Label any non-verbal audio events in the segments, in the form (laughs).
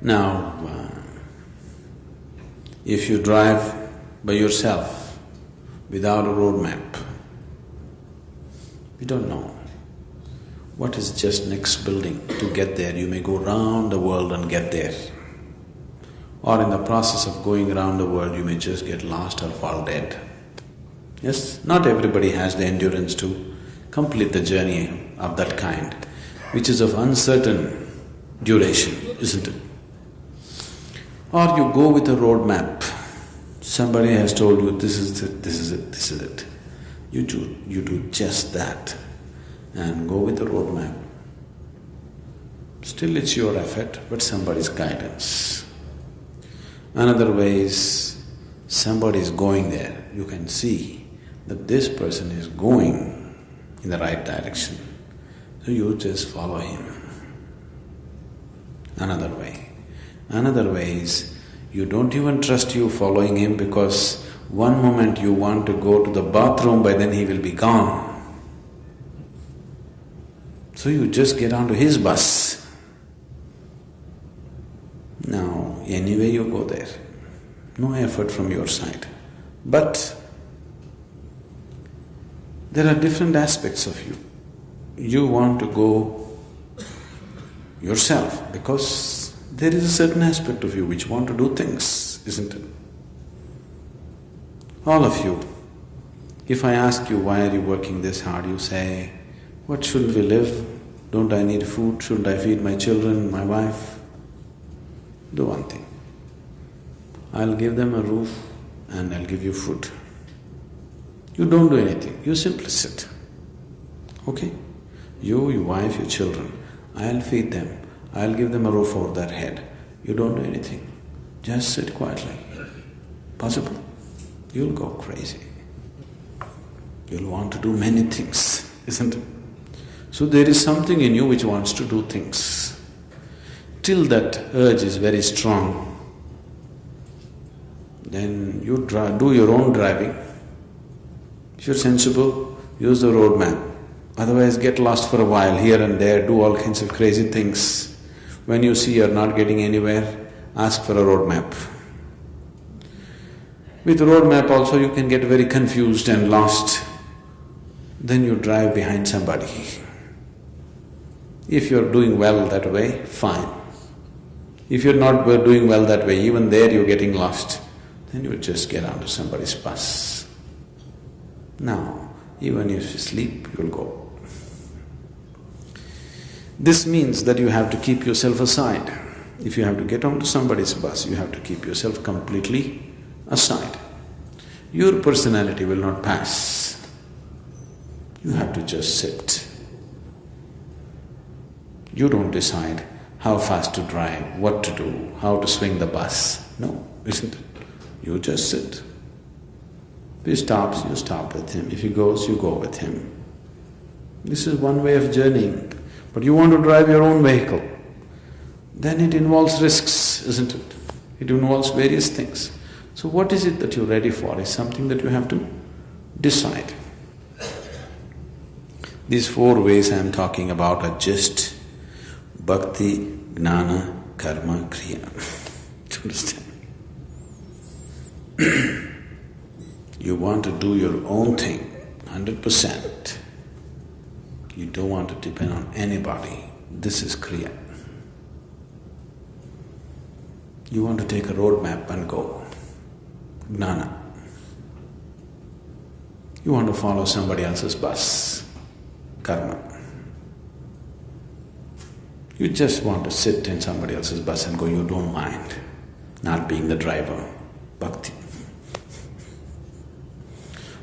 Now, uh, if you drive by yourself without a road map, you don't know what is just next building to get there. You may go round the world and get there. Or in the process of going around the world, you may just get lost or fall dead. Yes, not everybody has the endurance to complete the journey of that kind, which is of uncertain duration, isn't it? Or you go with a road map. Somebody has told you, this is it, this is it, this is it. You do, you do just that and go with the road map. Still it's your effort, but somebody's guidance. Another way is, somebody is going there, you can see that this person is going in the right direction, so you just follow him. Another way. Another way is, you don't even trust you following him because one moment you want to go to the bathroom, by then he will be gone. So you just get onto his bus. Now, anyway you go there, no effort from your side. But there are different aspects of you. You want to go yourself because there is a certain aspect of you which want to do things, isn't it? All of you, if I ask you why are you working this hard, you say, what shouldn't we live? Don't I need food? Shouldn't I feed my children, my wife? Do one thing. I'll give them a roof and I'll give you food. You don't do anything, you simply sit. Okay? You, your wife, your children, I'll feed them, I'll give them a roof over their head. You don't do anything, just sit quietly. Possible? You'll go crazy. You'll want to do many things, (laughs) isn't it? So there is something in you which wants to do things. Till that urge is very strong, then you do your own driving. If you're sensible, use the road map. Otherwise get lost for a while here and there, do all kinds of crazy things. When you see you're not getting anywhere, ask for a road map. With road map also you can get very confused and lost. Then you drive behind somebody. If you're doing well that way, fine. If you're not doing well that way, even there you're getting lost, then you just get onto somebody's bus. Now, even if you sleep, you'll go. This means that you have to keep yourself aside. If you have to get onto somebody's bus, you have to keep yourself completely aside. Your personality will not pass. You have to just sit. You don't decide how fast to drive, what to do, how to swing the bus. No, isn't it? You just sit. If he stops, you stop with him. If he goes, you go with him. This is one way of journeying. But you want to drive your own vehicle, then it involves risks, isn't it? It involves various things. So what is it that you're ready for is something that you have to decide. These four ways I'm talking about are just bhakti, gnana, karma, kriya. (laughs) Do you understand? (clears throat) you want to do your own thing, hundred percent. You don't want to depend on anybody. This is kriya. You want to take a road map and go, gnana. You want to follow somebody else's bus, karma. You just want to sit in somebody else's bus and go, you don't mind not being the driver, bhakti.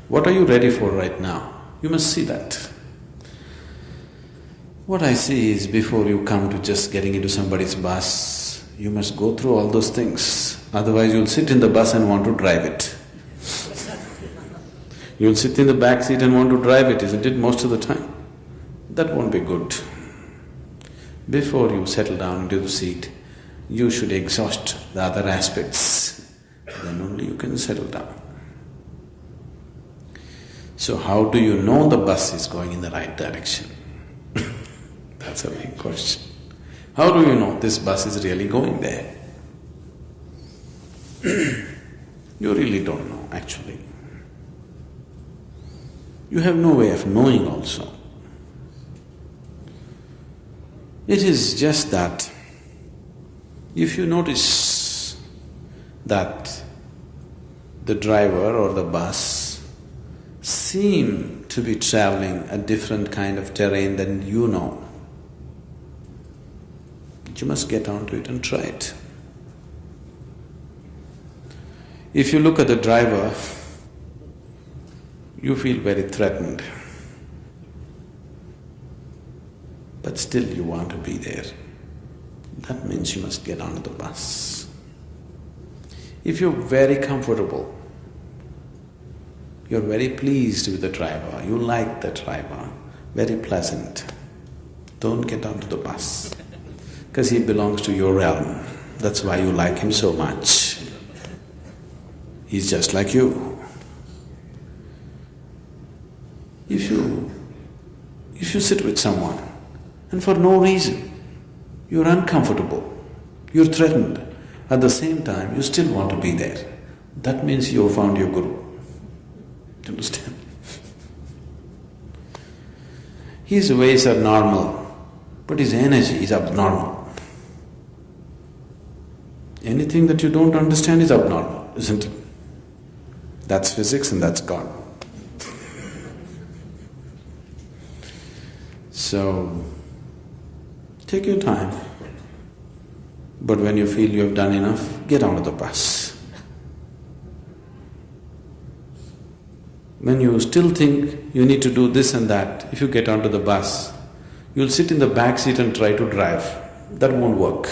What are you ready for right now? You must see that. What I see is before you come to just getting into somebody's bus, you must go through all those things. Otherwise, you'll sit in the bus and want to drive it. (laughs) You'll sit in the back seat and want to drive it, isn't it, most of the time? That won't be good. Before you settle down into the seat, you should exhaust the other aspects, then only you can settle down. So how do you know the bus is going in the right direction? That's a big question. How do you know this bus is really going there? (clears throat) you really don't know, actually. You have no way of knowing also. It is just that if you notice that the driver or the bus seem to be traveling a different kind of terrain than you know, you must get onto it and try it. If you look at the driver, you feel very threatened. But still you want to be there. That means you must get onto the bus. If you're very comfortable, you're very pleased with the driver, you like the driver, very pleasant, don't get onto the bus because he belongs to your realm. That's why you like him so much. He's just like you. If you… if you sit with someone and for no reason you're uncomfortable, you're threatened, at the same time you still want to be there, that means you have found your guru. Do you understand? His ways are normal, but his energy is abnormal. Anything that you don't understand is abnormal, isn't it? That's physics and that's God. So, take your time. But when you feel you have done enough, get onto the bus. When you still think you need to do this and that, if you get onto the bus, you'll sit in the back seat and try to drive. That won't work.